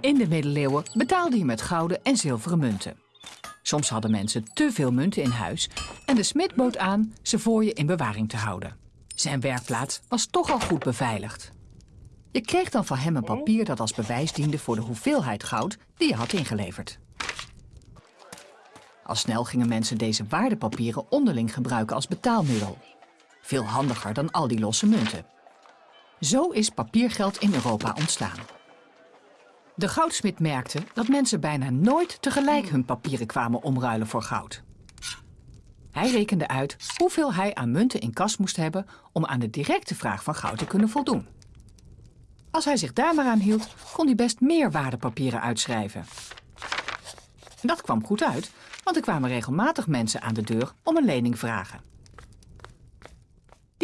In de middeleeuwen betaalde je met gouden en zilveren munten. Soms hadden mensen te veel munten in huis en de smid bood aan ze voor je in bewaring te houden. Zijn werkplaats was toch al goed beveiligd. Je kreeg dan van hem een papier dat als bewijs diende voor de hoeveelheid goud die je had ingeleverd. Al snel gingen mensen deze waardepapieren onderling gebruiken als betaalmiddel. Veel handiger dan al die losse munten. Zo is papiergeld in Europa ontstaan. De goudsmid merkte dat mensen bijna nooit tegelijk hun papieren kwamen omruilen voor goud. Hij rekende uit hoeveel hij aan munten in kas moest hebben om aan de directe vraag van goud te kunnen voldoen. Als hij zich daar maar aan hield, kon hij best meer waardepapieren uitschrijven. Dat kwam goed uit, want er kwamen regelmatig mensen aan de deur om een lening vragen.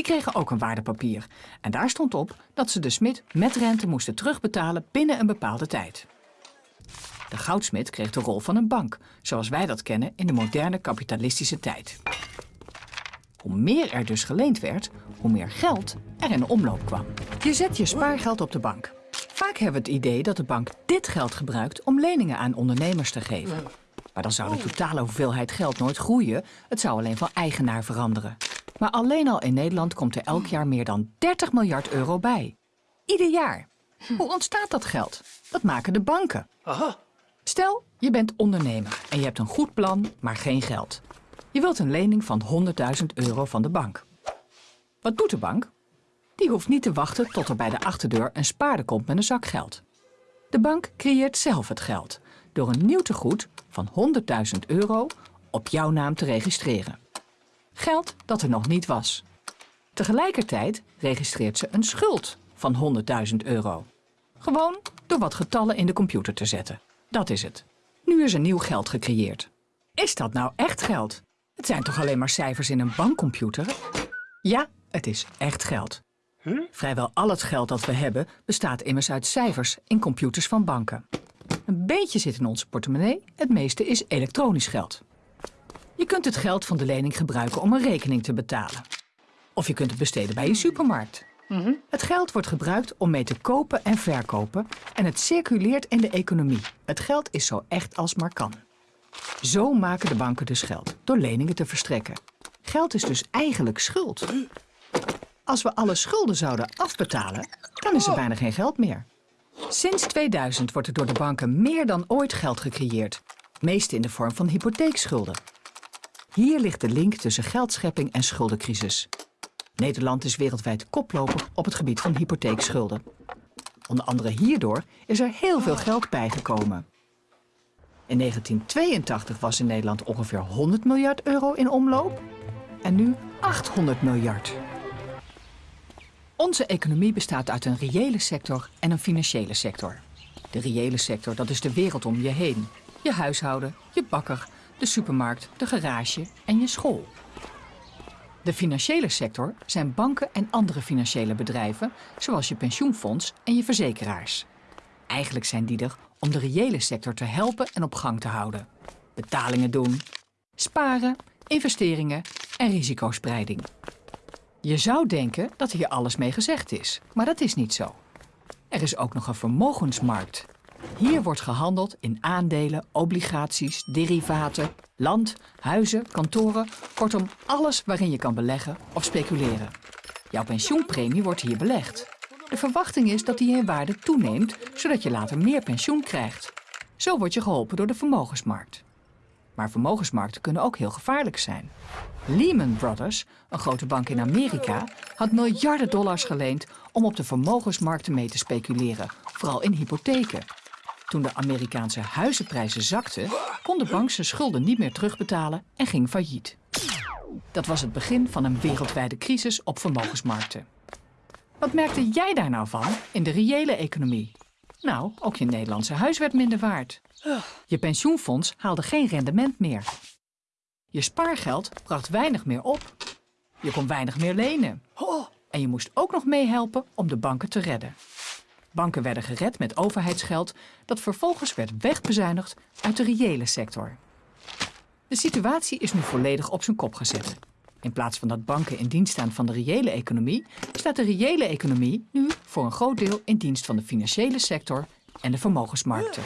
Die kregen ook een waardepapier en daar stond op dat ze de smid met rente moesten terugbetalen binnen een bepaalde tijd. De goudsmid kreeg de rol van een bank, zoals wij dat kennen in de moderne kapitalistische tijd. Hoe meer er dus geleend werd, hoe meer geld er in omloop kwam. Je zet je spaargeld op de bank. Vaak hebben we het idee dat de bank dit geld gebruikt om leningen aan ondernemers te geven. Maar dan zou de totale hoeveelheid geld nooit groeien, het zou alleen van eigenaar veranderen. Maar alleen al in Nederland komt er elk jaar meer dan 30 miljard euro bij. Ieder jaar. Hoe ontstaat dat geld? Dat maken de banken. Stel, je bent ondernemer en je hebt een goed plan, maar geen geld. Je wilt een lening van 100.000 euro van de bank. Wat doet de bank? Die hoeft niet te wachten tot er bij de achterdeur een spaarder komt met een zak geld. De bank creëert zelf het geld door een nieuw tegoed van 100.000 euro op jouw naam te registreren. Geld dat er nog niet was. Tegelijkertijd registreert ze een schuld van 100.000 euro. Gewoon door wat getallen in de computer te zetten. Dat is het. Nu is er nieuw geld gecreëerd. Is dat nou echt geld? Het zijn toch alleen maar cijfers in een bankcomputer? Ja, het is echt geld. Vrijwel al het geld dat we hebben bestaat immers uit cijfers in computers van banken. Een beetje zit in onze portemonnee, het meeste is elektronisch geld. Je kunt het geld van de lening gebruiken om een rekening te betalen. Of je kunt het besteden bij je supermarkt. Het geld wordt gebruikt om mee te kopen en verkopen en het circuleert in de economie. Het geld is zo echt als maar kan. Zo maken de banken dus geld, door leningen te verstrekken. Geld is dus eigenlijk schuld. Als we alle schulden zouden afbetalen, dan is er bijna geen geld meer. Sinds 2000 wordt er door de banken meer dan ooit geld gecreëerd. Meest in de vorm van hypotheekschulden. Hier ligt de link tussen geldschepping en schuldencrisis. Nederland is wereldwijd koploper op het gebied van hypotheekschulden. Onder andere hierdoor is er heel veel geld bijgekomen. In 1982 was in Nederland ongeveer 100 miljard euro in omloop en nu 800 miljard. Onze economie bestaat uit een reële sector en een financiële sector. De reële sector, dat is de wereld om je heen. Je huishouden, je bakker, de supermarkt, de garage en je school. De financiële sector zijn banken en andere financiële bedrijven, zoals je pensioenfonds en je verzekeraars. Eigenlijk zijn die er om de reële sector te helpen en op gang te houden. Betalingen doen, sparen, investeringen en risicospreiding. Je zou denken dat hier alles mee gezegd is, maar dat is niet zo. Er is ook nog een vermogensmarkt. Hier wordt gehandeld in aandelen, obligaties, derivaten, land, huizen, kantoren, kortom alles waarin je kan beleggen of speculeren. Jouw pensioenpremie wordt hier belegd. De verwachting is dat die in waarde toeneemt, zodat je later meer pensioen krijgt. Zo word je geholpen door de vermogensmarkt. Maar vermogensmarkten kunnen ook heel gevaarlijk zijn. Lehman Brothers, een grote bank in Amerika, had miljarden dollars geleend om op de vermogensmarkten mee te speculeren, vooral in hypotheken. Toen de Amerikaanse huizenprijzen zakten, kon de bank zijn schulden niet meer terugbetalen en ging failliet. Dat was het begin van een wereldwijde crisis op vermogensmarkten. Wat merkte jij daar nou van in de reële economie? Nou, ook je Nederlandse huis werd minder waard. Je pensioenfonds haalde geen rendement meer. Je spaargeld bracht weinig meer op. Je kon weinig meer lenen. En je moest ook nog meehelpen om de banken te redden. Banken werden gered met overheidsgeld dat vervolgens werd wegbezuinigd uit de reële sector. De situatie is nu volledig op zijn kop gezet. In plaats van dat banken in dienst staan van de reële economie, staat de reële economie nu voor een groot deel in dienst van de financiële sector en de vermogensmarkten.